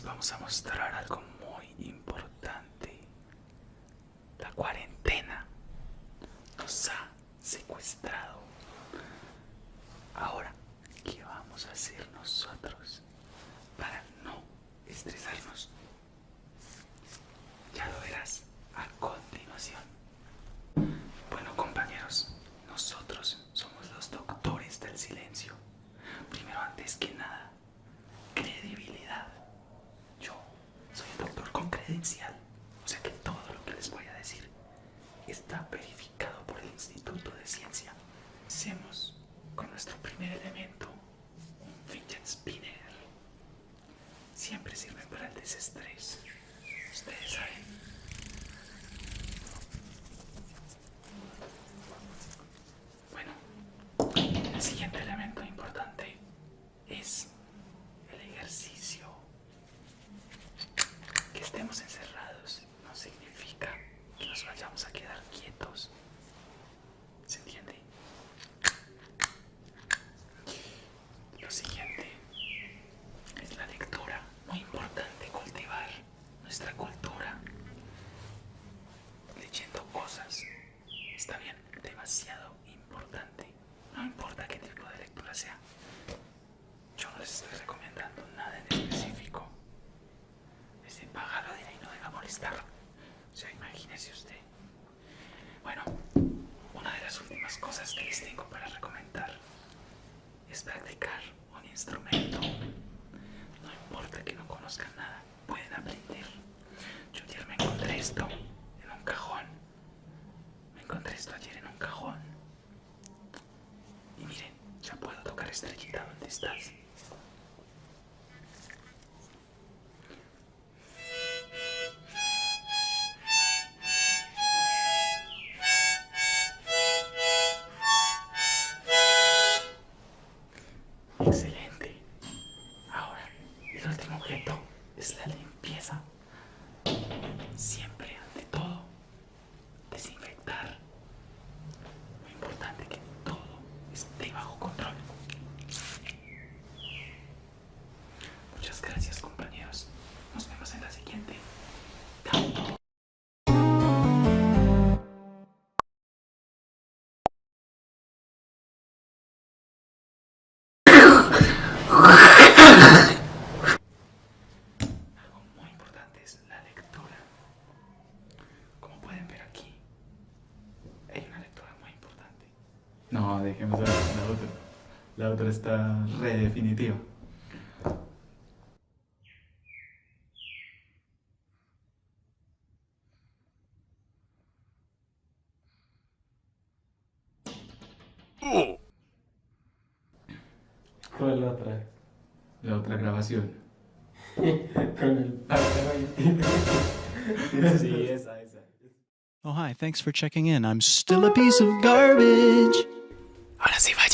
vamos a mostrar algo muy importante. La cuarentena nos ha secuestrado. Ahora, ¿qué vamos a hacer nosotros para no estresarnos? Ya lo verás a continuación. Bueno compañeros, nosotros somos los doctores del silencio. Primero, antes que nada, credibilidad. Yo soy un o sea que todo lo que les voy a decir está verificado por el Instituto de Ciencia. Hacemos con nuestro primer elemento un fidget spinner. Siempre sirve para el desestrés. Ustedes saben. Bueno, el siguiente elemento importante es el ejercicio. Que estemos encerrados no significa que nos vayamos a quedar quietos. ¿Se entiende? Lo siguiente es la lectura. Muy importante cultivar nuestra cultura leyendo cosas. Está bien, demasiado importante. No importa qué tipo de lectura sea. Yo no les estoy recomendando nada en específico. Ese pájaro de ahí no debe molestar. O sea, imagínese usted. Bueno, una de las últimas cosas que les tengo para recomendar es practicar un instrumento. No importa que no conozcan nada, pueden aprender. Yo ayer me encontré esto en un cajón. Me encontré esto ayer en un cajón. Y miren, ya puedo tocar estrellita donde estás. Excelente. Ahora, el último objeto es la limpieza. Siempre, No, dejemos la otra. La otra está re definitiva. ¿Cuál es la otra? La otra grabación. Con el. Sí, esa, esa. Oh, hi. Thanks for checking in. I'm still a piece of garbage. Ahora sí, vaya.